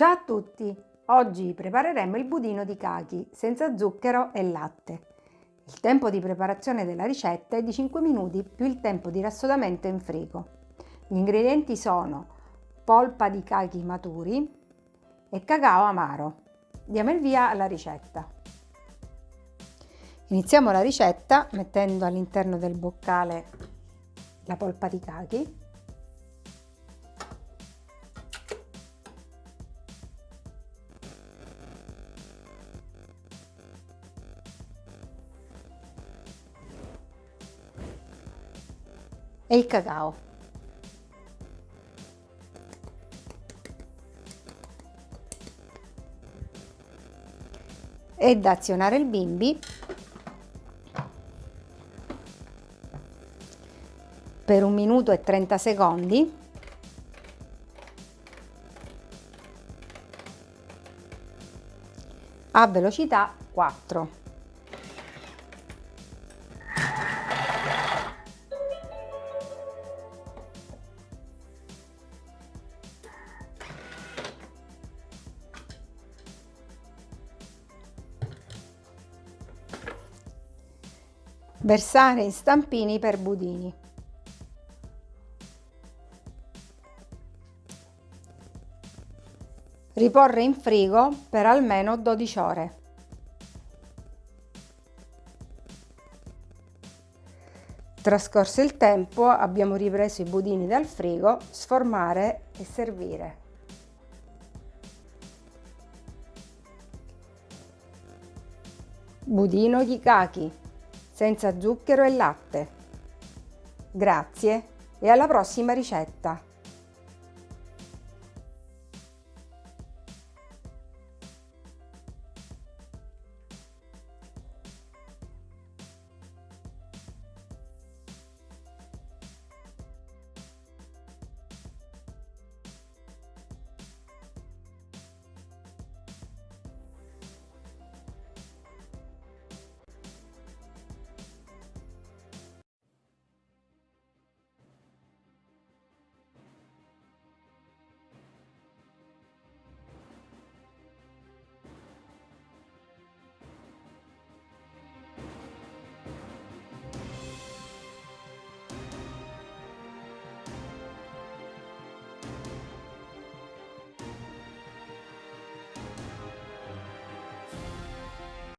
Ciao a tutti! Oggi prepareremo il budino di cachi senza zucchero e latte. Il tempo di preparazione della ricetta è di 5 minuti più il tempo di rassodamento in frigo. Gli ingredienti sono polpa di cachi maturi e cacao amaro. Diamo il via alla ricetta. Iniziamo la ricetta mettendo all'interno del boccale la polpa di cachi e il cacao. Ed azionare il bimbi per un minuto e 30 secondi a velocità 4. Versare in stampini per budini. Riporre in frigo per almeno 12 ore. Trascorso il tempo abbiamo ripreso i budini dal frigo, sformare e servire. Budino di cachi senza zucchero e latte. Grazie e alla prossima ricetta!